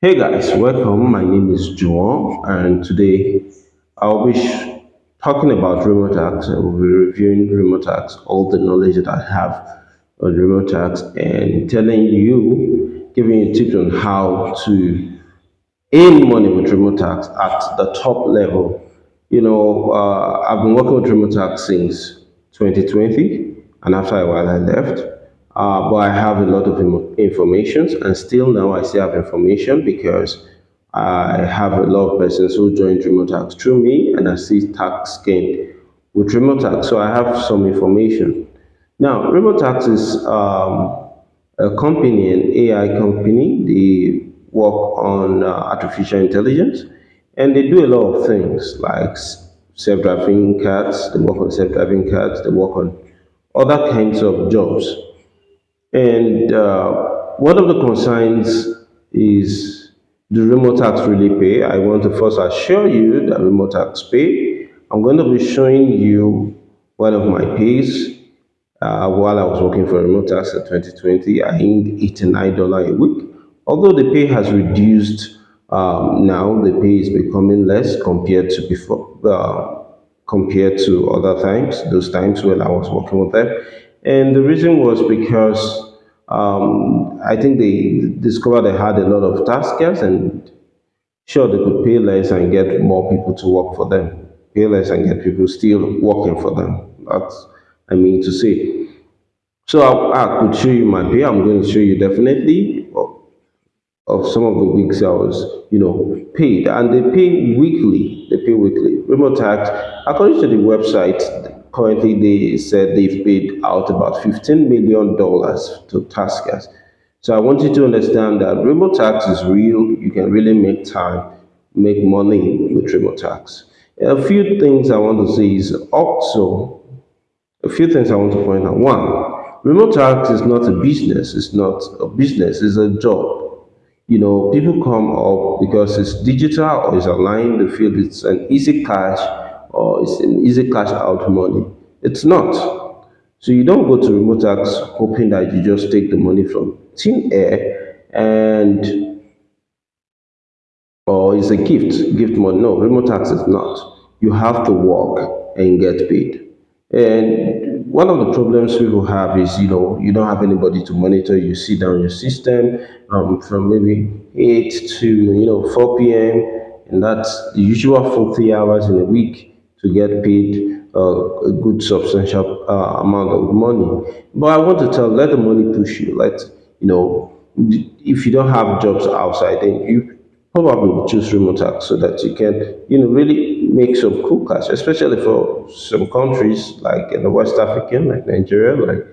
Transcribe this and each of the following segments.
Hey guys, welcome. My name is Juan, and today I'll be talking about Remotasks. I will be reviewing Remotasks, all the knowledge that I have on Remotasks, and telling you, giving you tips on how to earn money with Remotasks at the top level. You know, uh, I've been working with Remotasks since 2020, and after a while I left. Uh, but I have a lot of information, and still now I still have information because I have a lot of persons who joined Remotasks through me, and I see tax gain with Remotasks. So I have some information. Now, Remotasks is um, a company, an AI company. They work on uh, artificial intelligence and they do a lot of things like self-driving cars. They work on self-driving cars. They work on other kinds of jobs. And uh, one of the concerns is do Remotasks really pay? I want to first assure you that Remotasks pay. I'm going to be showing you one of my pays uh, while I was working for Remotasks in 2020, I earned $89 a week. Although the pay has reduced um, now, the pay is becoming less compared to before, uh, compared to other times, those times when I was working with them. And the reason was because um, I think they discovered they had a lot of taskers and Sure, they could pay less and get more people to work for them. Pay less and get people still working for them. That's I mean to say. So I, I could show you my pay. I'm going to show you definitely of, of some of the weeks I was, you know, paid, and they pay weekly. They pay weekly. Remotasks, according to the website, currently they said they've paid out about fifteen million dollars to taskers. So I want you to understand that Remotasks is real. You can really make time, make money with Remotasks. A few things I want to say is also a few things I want to point out. One, Remotasks is not a business. It's not a business. It's a job. You know, people come up because it's digital or it's online. They feel it's an easy cash or it's an easy cash out money. It's not. So you don't go to Remotasks hoping that you just take the money from thin air and or it's a gift, gift money. No, Remotasks is not. You have to work and get paid. And one of the problems people have is, you know, you don't have anybody to monitor. You sit down your system um, from maybe 8 to, you know, 4 p.m. And that's the usual 40 hours in a week to get paid uh, a good substantial uh, amount of money. But I want to tell, let the money push you. Let, you know, if you don't have jobs outside, then you probably choose Remotasks so that you can, you know, really make some cool cash, especially for some countries like in the West African, like Nigeria, like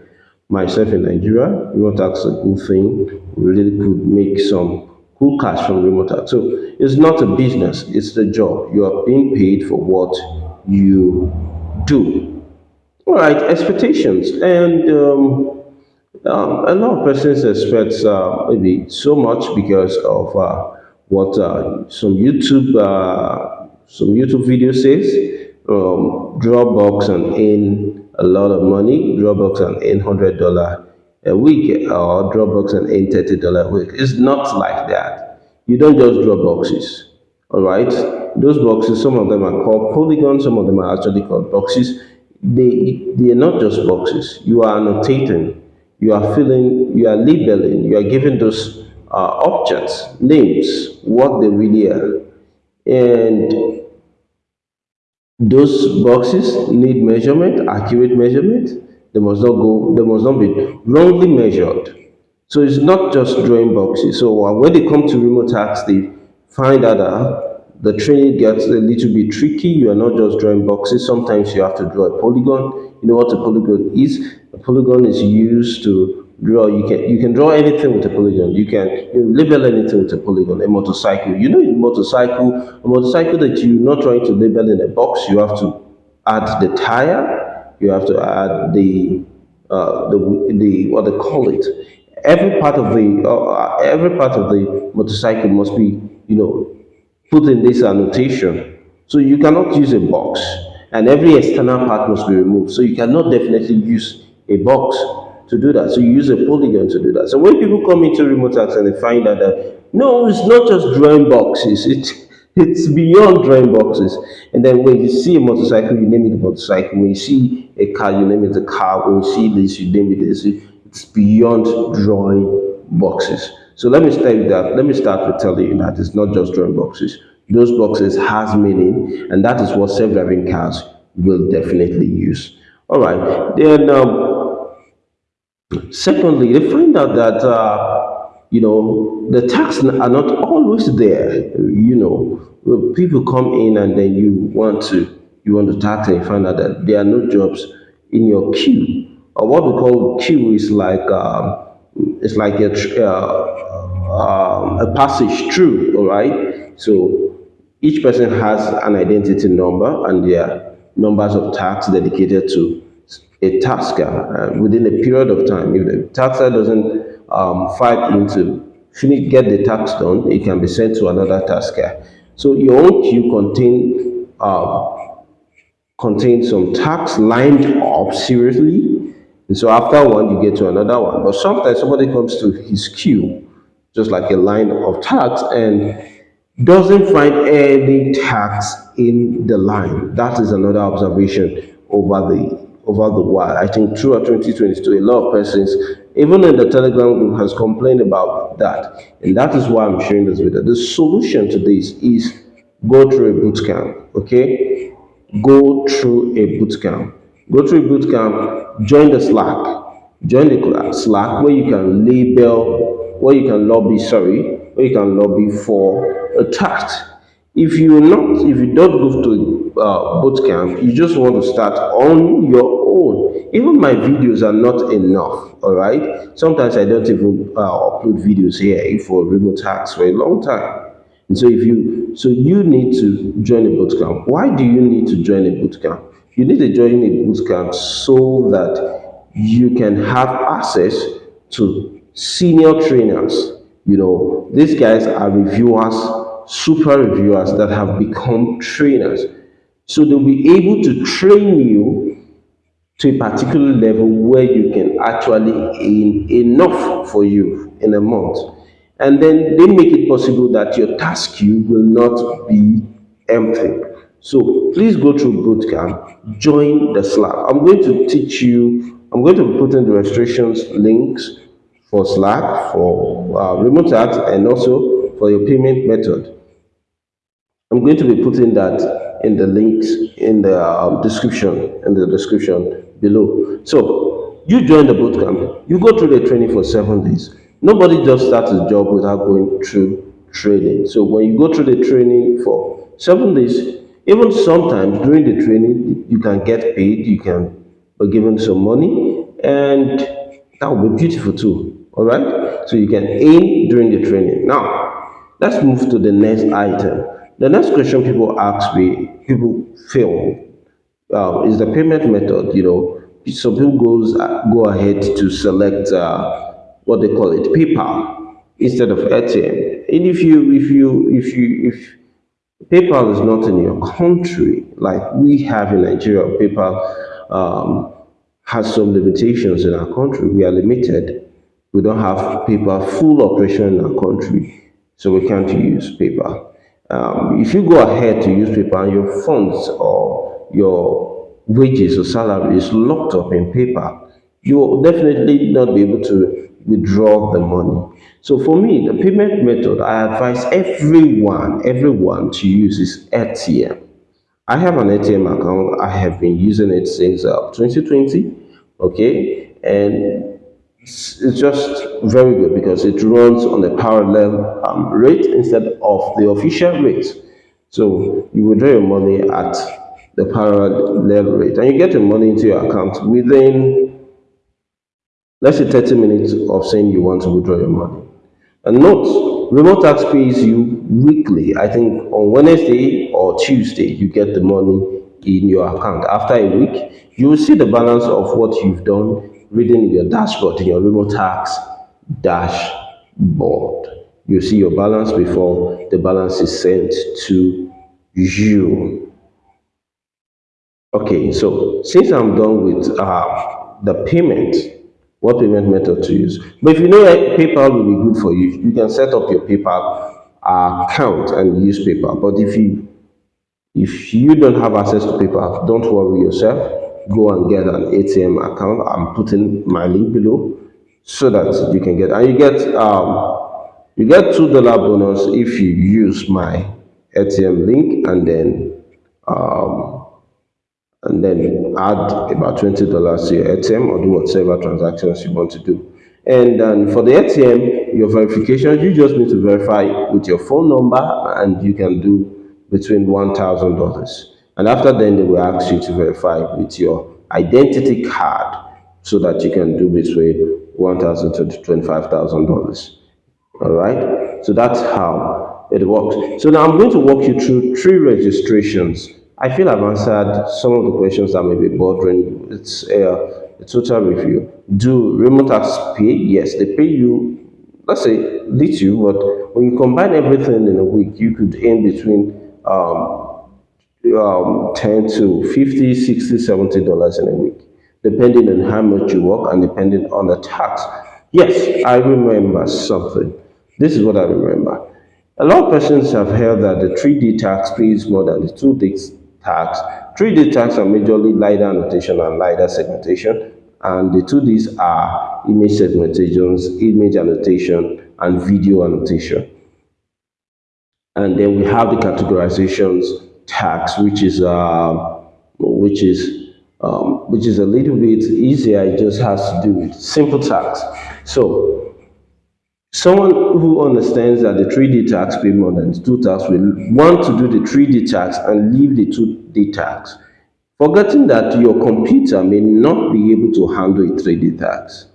myself in Nigeria. Remotasks is a good thing. Really could make some cool cash from Remotasks. So it's not a business, it's the job. You are being paid for what you do. All right, expectations. And um, um, a lot of persons expect uh, maybe so much because of uh, what uh, some YouTube uh, some YouTube video says. Um, Dropbox and earn a lot of money. Dropbox and earn hundred dollar a week, or Dropbox and earn thirty dollar a week. It's not like that. You don't just drop boxes. All right, those boxes. Some of them are called polygons. Some of them are actually called boxes. They they are not just boxes. You are annotating you are filling, you are labeling, you are giving those uh, objects names, what they really are. And those boxes need measurement, accurate measurement. They must not go, they must not be wrongly measured. So it's not just drawing boxes. So when they come to Remotasks, they find out that the training gets a little bit tricky. You are not just drawing boxes. Sometimes you have to draw a polygon. You know what a polygon is? A polygon is used to draw. You can you can draw anything with a polygon. You can you label anything with a polygon. A motorcycle. You know, a motorcycle. A motorcycle that you're not trying to label in a box. You have to add the tire. You have to add the uh, the the what they call it. Every part of the uh, every part of the motorcycle must be you know put in this annotation. So you cannot use a box, and every external part must be removed. So you cannot definitely use a box to do that. So you use a polygon to do that. So when people come into Remotasks and they find out that No, it's not just drawing boxes. It it's beyond drawing boxes. And then when you see a motorcycle, you name it a motorcycle. When you see a car, you name it a car. When you see this, you name it this. It's beyond drawing boxes. So let me start with that. Let me start with telling you that it's not just drawing boxes. Those boxes has meaning, and that is what self-driving cars will definitely use. All right. Then, um, secondly, they find out that uh, you know the tax are not always there. You know, people come in and then you want to you want to tax and you find out that there are no jobs in your queue. Or what we call queue is like um, it's like a uh, um, a passage through. All right. So each person has an identity number and their numbers of tasks dedicated to a tasker uh, within a period of time. If the tasker doesn't um, fight into finish get the task done, it can be sent to another tasker. So your own queue contain uh, contains some tasks lined up seriously. And so after one, you get to another one. But sometimes somebody comes to his queue, just like a line of tasks, and doesn't find any tax in the line. That is another observation over the over the while. I think throughout 2022, a lot of persons, even in the Telegram group, has complained about that. And that is why I'm sharing this video. The solution to this is go through a boot camp, okay? Go through a boot camp. Go through boot camp, join the Slack. Join the Slack where you can label, where you can lobby, sorry, where you can lobby for a task. If you not, if you don't go to uh, boot camp, you just want to start on your own. Even my videos are not enough. All right. Sometimes I don't even uh, upload videos here for Remotasks for a long time. And so if you, so you need to join a boot camp. Why do you need to join a boot camp? You need to join a boot camp so that you can have access to senior trainers. You know, these guys are reviewers super reviewers that have become trainers. So they'll be able to train you to a particular level where you can actually earn enough for you in a month. And then they make it possible that your task queue will not be empty. So please go through bootcamp, join the Slack. I'm going to teach you, I'm going to be putting the restrictions links for Slack, for uh, Remotasks, and also for your payment method. I'm going to be putting that in the links in the um, description, in the description below. So you join the bootcamp, you go through the training for seven days. Nobody just starts a job without going through training. So when you go through the training for seven days, even sometimes during the training, you can get paid, you can be given some money, and that will be beautiful too. All right. So you can aim during the training. Now, let's move to the next item. The next question people ask me, people feel, uh, is the payment method. You know, some people goes go ahead to select uh, what they call it, PayPal instead of AirTM. And if you if you if you if PayPal is not in your country like we have in Nigeria, PayPal um, has some limitations in our country. We are limited. We don't have PayPal full operation in our country, so we can't use PayPal. Um, if you go ahead to use and your funds or your wages or salary is locked up in PayPal, you will definitely not be able to withdraw the money. So for me, the payment method I advise everyone, everyone to use is AirTM. I have an AirTM account. I have been using it since uh, 2020. Okay, and it's just very good because it runs on a parallel um, rate instead of the official rate. So you withdraw your money at the parallel rate and you get your money into your account within, let's say 30 minutes of saying you want to withdraw your money. And note, Remotasks pays you weekly. I think on Wednesday or Tuesday, you get the money in your account. After a week, you will see the balance of what you've done reading your dashboard, in your Remotasks dashboard. You see your balance before the balance is sent to you. Okay, so since I'm done with uh, the payment, what payment method to use. But if you know PayPal will be good for you, you can set up your PayPal account and use PayPal. But if you if you don't have access to PayPal, don't worry yourself. Go and get an AirTM account. I'm putting my link below so that you can get and you get um you get two dollar bonus if you use my AirTM link and then um and then add about twenty dollars to your AirTM or do whatever transactions you want to do. And then for the AirTM, your verification, you just need to verify with your phone number and you can do between $1,000. And after then, they will ask you to verify with your identity card so that you can do between 1,000 to $25,000. All right. So that's how it works. So now I'm going to walk you through three registrations. I feel I've answered some of the questions that may be bothering you. It's a, a total review. Do Remotasks pay? Yes, they pay you, let's say, little, but when you combine everything in a week, you could earn between um, um, 10 to 50, 60, 70 dollars in a week depending on how much you work and depending on the tax. Yes, I remember something. This is what I remember. A lot of persons have heard that the 3D tax pays more than the 2D tax. 3D tax are majorly LiDAR annotation and LiDAR segmentation, and the 2Ds are image segmentations, image annotation, and video annotation. And then we have the categorizations tax, which is uh, which is um, which is a little bit easier. It just has to do with simple tax. So someone who understands that the 3D tax pay more than 2 tax will want to do the 3D tax and leave the 2D tax, forgetting that your computer may not be able to handle a 3D tax.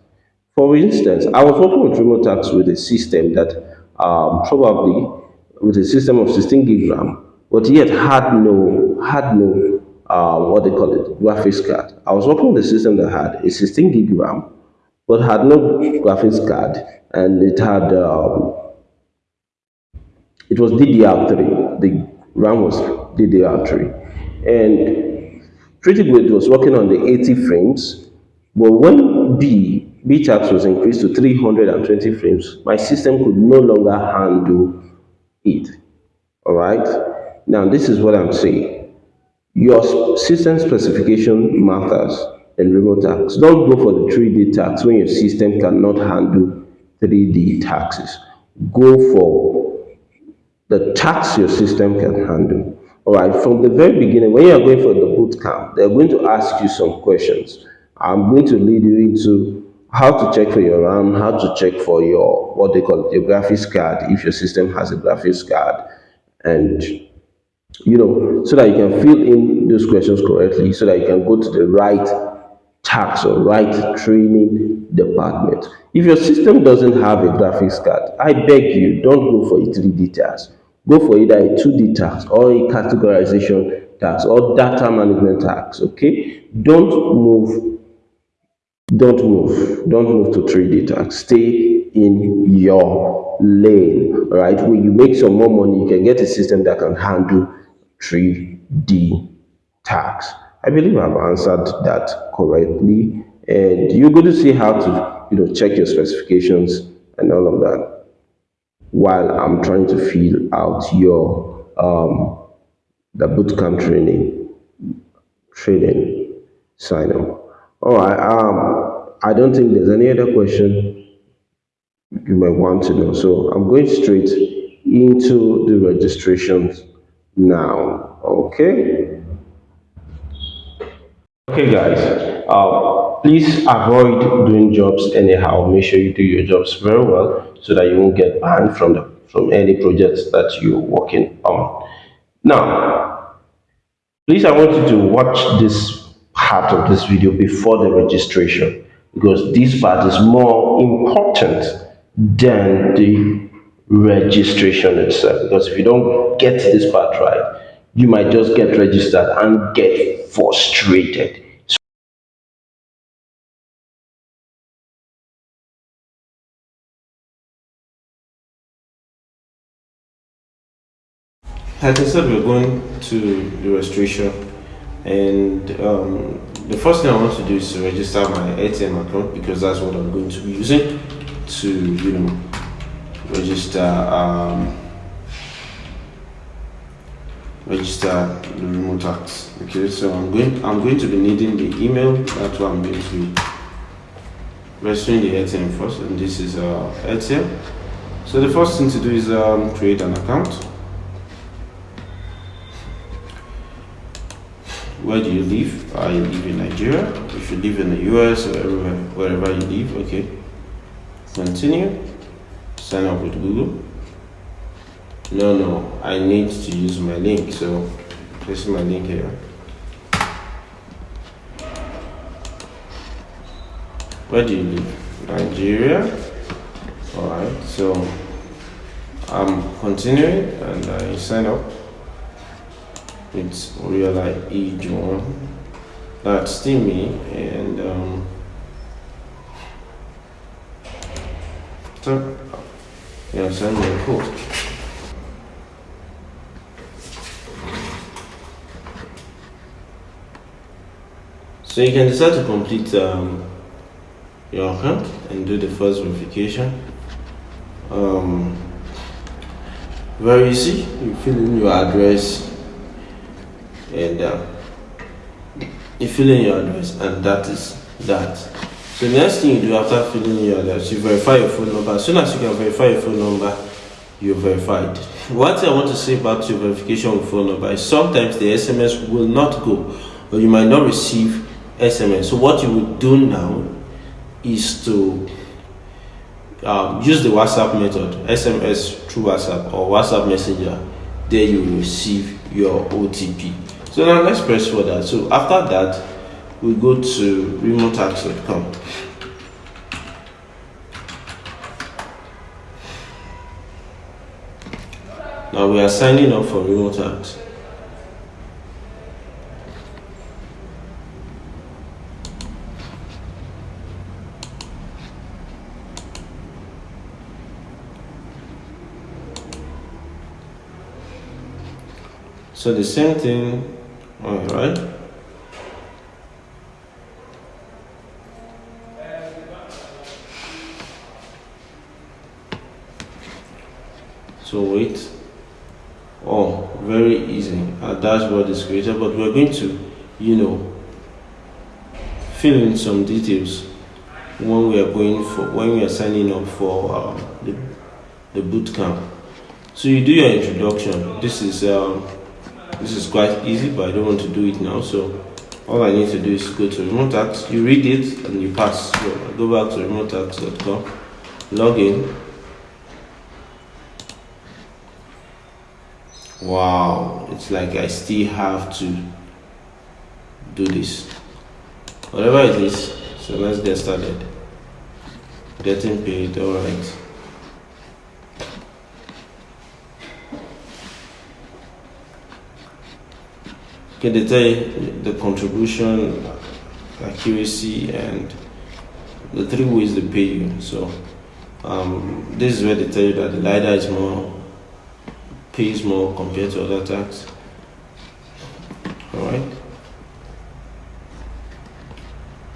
For instance, I was working with Remotasks with a system that um, probably with a system of 16 gig RAM, but yet had no had no uh, what they call it, graphics card. I was working with a system that had a 16 gig RAM, but had no graphics card, and it had um, it was DDR3. The RAM was DDR3, and pretty good. Was working on the 80 frames, but when B BTAX was increased to 320 frames, my system could no longer handle it. All right. Now this is what I'm saying your system specification matters in Remotasks. Don't go for the 3D tax when your system cannot handle 3D taxes. Go for the tax your system can handle. All right, from the very beginning, when you're going for the boot camp, they're going to ask you some questions. I'm going to lead you into how to check for your RAM, how to check for your, what they call it, your graphics card, if your system has a graphics card, and you know, so that you can fill in those questions correctly, so that you can go to the right tax or right training department. If your system doesn't have a graphics card, I beg you, don't go for a 3D tax. Go for either a 2D tax or a categorization tax or data management tax, okay? Don't move, don't move, don't move to 3D tax. Stay in your lane, all right? When you make some more money, you can get a system that can handle 3D tax. I believe I've answered that correctly. And you're going to see how to you know, check your specifications and all of that while I'm trying to fill out your um, the bootcamp training training sign up. All right. Um, I don't think there's any other question you might want to know. So I'm going straight into the registrations now okay okay guys uh, please avoid doing jobs anyhow. Make sure you do your jobs very well so that you won't get banned from the from any projects that you're working on. Now please i want you to watch this part of this video before the registration because this part is more important than the registration itself. Because if you don't get this part right you might just get registered and get frustrated. As I said, we're going to the registration and um, the first thing I want to do is to register my AirTM account because that's what I'm going to be using to, you know, register um, register the Remotasks. Okay, so I'm going I'm going to be needing the email. That's what I'm going to be registering the AirTM first, and this is uh, AirTM. So the first thing to do is um, create an account. Where do you live? I live in Nigeria. If you live in the US or everywhere, wherever you live, okay. Continue. Sign up with Google. No, no, I need to use my link. So this is my link here. Where do you live? Nigeria. Alright, so I'm continuing and I sign up It's Real E John. That's still me and um, so yeah, send me a code. So you can decide to complete um, your account and do the first verification. Um, very easy. You fill in your address and uh, you fill in your address and that is that. So the next thing you do after filling your address, you verify your phone number. As soon as you can verify your phone number, you're verified. Thing I want to say about your verification with phone number is sometimes the SMS will not go or you might not receive SMS. So what you would do now is to um, use the WhatsApp method, SMS through WhatsApp or WhatsApp Messenger. There you will receive your OTP. So now let's press for that. So after that, we go to remotasks.com. Now we are signing up for Remotasks. So the same thing, all right. So wait. Oh, very easy. Our dashboard is created, but we're going to, you know, fill in some details when we are going for when we are signing up for um, the the boot camp. So you do your introduction. This is um, this is quite easy, but I don't want to do it now. So all I need to do is go to Remotasks. You read it and you pass. So I go back to remotasks.com, log in. Wow, it's like I still have to do this. Whatever it is, so let's get started. Getting paid, alright. They tell the contribution, accuracy, and the three ways they pay you. So um, this is where they tell you that the LiDAR is more pays more compared to other tax. All right.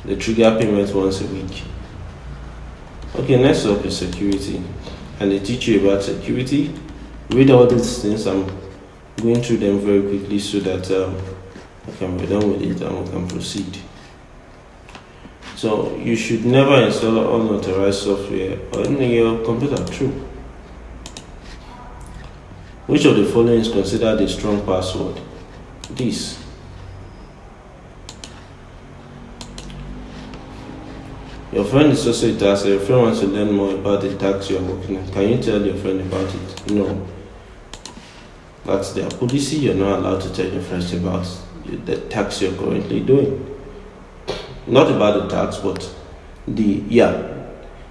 They trigger payments once a week. Okay, next up is security, and they teach you about security. Read all these things. I'm going through them very quickly so that. Um, Can be done with it and we can proceed. So you should never install unauthorized software on your computer. True. Which of the following is considered a strong password? This. Your friend is also a tax. Your friend wants to learn more about the tax you are working on. Can you tell your friend about it? No. That's their policy. You're not allowed to tell your friends about the tax you're currently doing. Not about the tax, but the, yeah,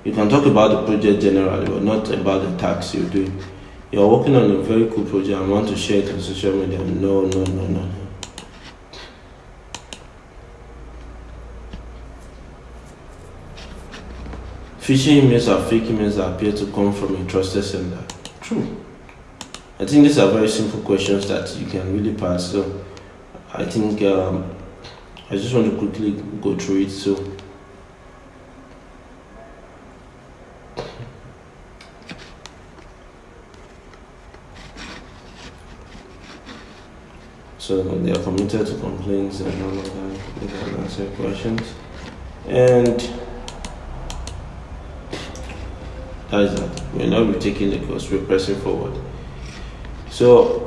you can talk about the project generally, but not about the tax you're doing. You're working on a very cool project and want to share it on social media. No, no, no, no. no. Phishing emails are fake emails that appear to come from a trusted sender. True. I think these are very simple questions that you can really pass. So I think um, I just want to quickly go through it so. So they are committed to complaints and all of that they can answer questions. And that is that. We're not taking the course we're pressing forward. So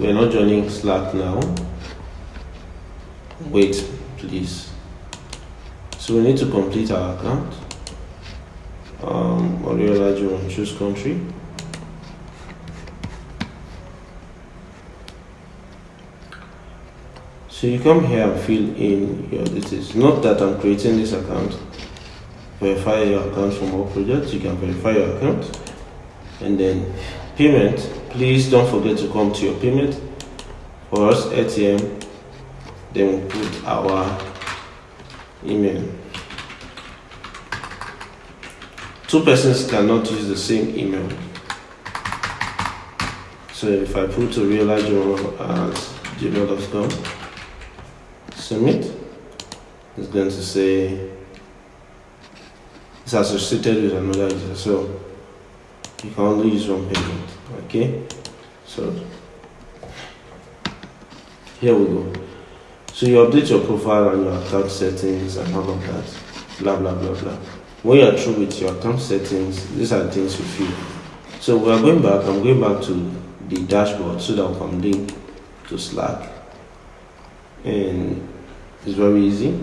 we're not joining slack now. Wait please. So we need to complete our account. Um Oriola choose country. So you come here and fill in your details. Not that I'm creating this account. Verify your account from all projects. You can verify your account. And then payment please don't forget to come to your payment for us AirTM then we put our email. Two persons cannot use the same email. So if I put a real at gmail.com submit. It's going to say it's associated with another user. So you can only use one payment okay so here we go so you update your profile and your account settings and all of that, blah blah blah blah. When you are through with your account settings, these are the things you feel. So we are going back, I'm going back to the dashboard so that we can link to Slack. And it's very easy.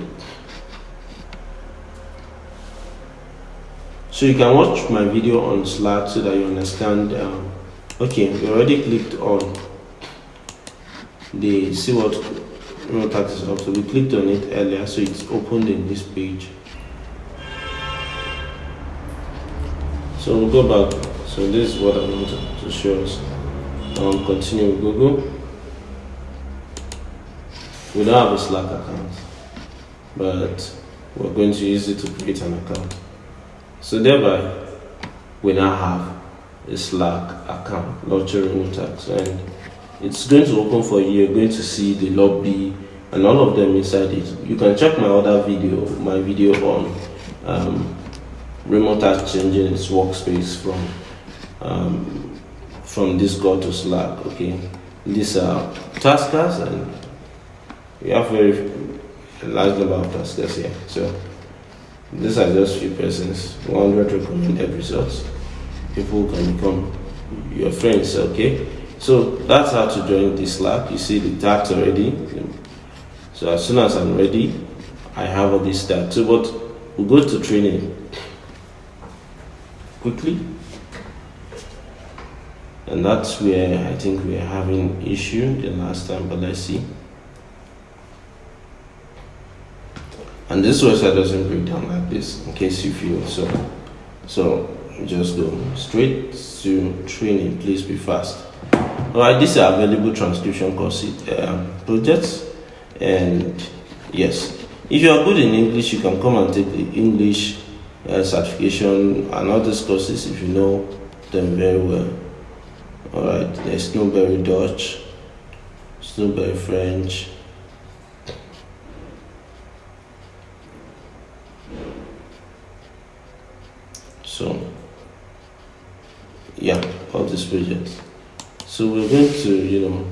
So you can watch my video on Slack so that you understand. Um, okay, we already clicked on the see what Remotasks hub so we clicked on it earlier so it's opened in this page. So we'll go back. So this is what I want to show us. Um, continue with Google. We don't have a Slack account but we're going to use it to create an account. So thereby we now have a Slack account remote access and it's going to open for you you're going to see the lobby and all of them inside it. You can check my other video my video on um, Remotasks changing its workspace from um, from Discord to Slack okay? These are taskers and we have very large number of taskers here. So these are just few persons. 100 recommended results people can become your friends okay so that's how to join this Slack. You see the tags already. So as soon as I'm ready, I have all this tags. So but we'll go to training quickly. And that's where I think we're having issue the last time, but let's see. And this website doesn't break down like this in case you feel so. So just go straight to training, please be fast. Alright, these are available transcription course um, projects, and yes, if you are good in English, you can come and take the English uh, certification and all these courses if you know them very well. Alright, there's Snowberry Dutch, Snowberry French. So, yeah, all these projects. So we're going to, you know,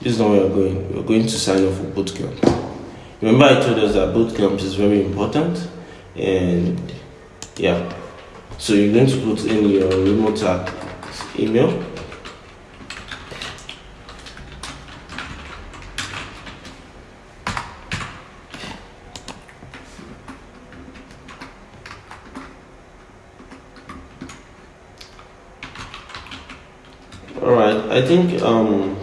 this is not where we're going. We're going to sign up for bootcamp. Remember I told us that bootcamp is very important and yeah. So you're going to put in your remote email I think um,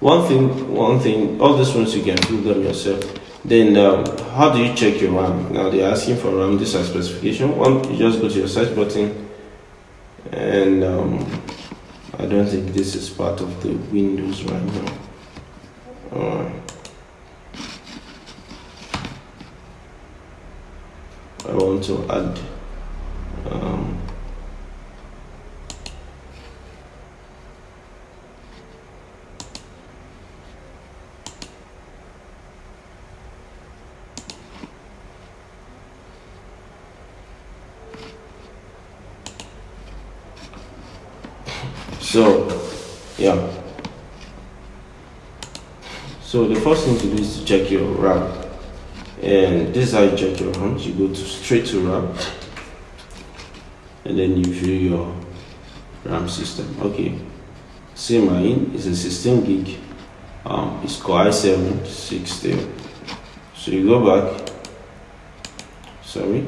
one thing, one thing, all these ones you can fill them yourself. Then um, how do you check your RAM? Now they're asking for RAM. This is specification. One, you just go to your search button, and um, I don't think this is part of the Windows right now. I want to add um, So, yeah. So the first thing to do is to check your RAM. And this is how you check your RAM. You go to straight to RAM. And then you view your RAM system. Okay. See mine is a 16 gig. Um, it's Core i7 60. So you go back. Sorry.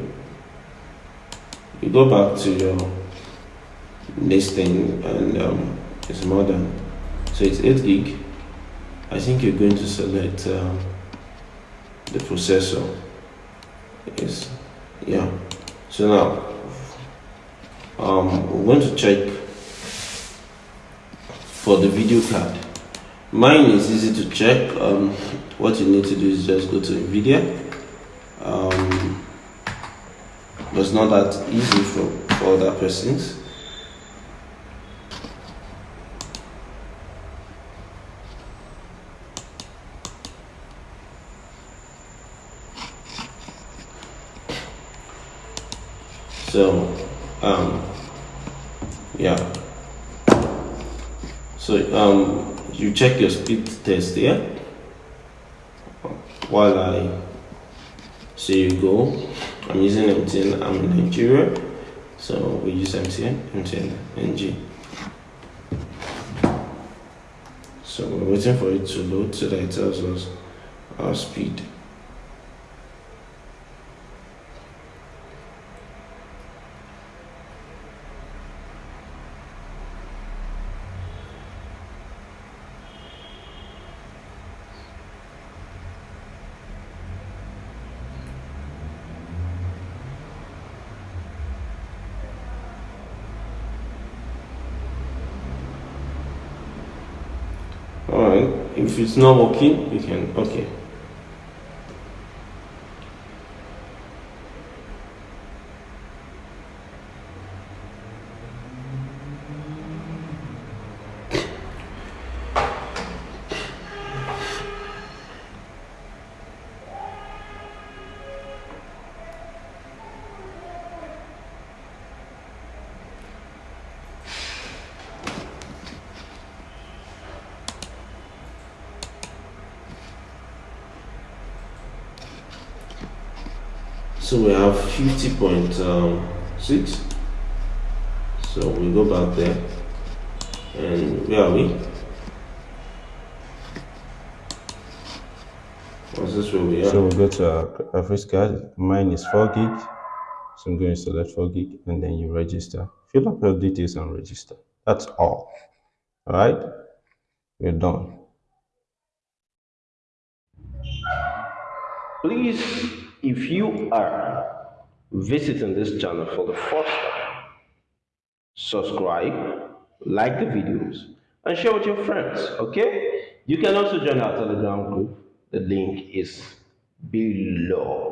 You go back to your listing and um, it's more than so it's 8 gig. I think you're going to select um, the processor. Is yeah. So now um, we're going to check for the video card. Mine is easy to check. Um, what you need to do is just go to NVIDIA. Um, but it's not that easy for, for other persons so um yeah so um you check your speed test here while I see you go I'm using MTN I'm in Nigeria. So we use MTN MTN NG so we're waiting for it to load so that it tells us our speed all right if it's not working you can okay so we have 50.6 um, so we go back there and where are we what's this where we are So we'll go to our graphics card. Mine is 4 gig. So I'm going to select 4 gig and then you register. Fill up your details and register. That's all. Alright? We're done. please if you are visiting this channel for the first time subscribe like the videos and share with your friends okay? You can also join our telegram group. The link is below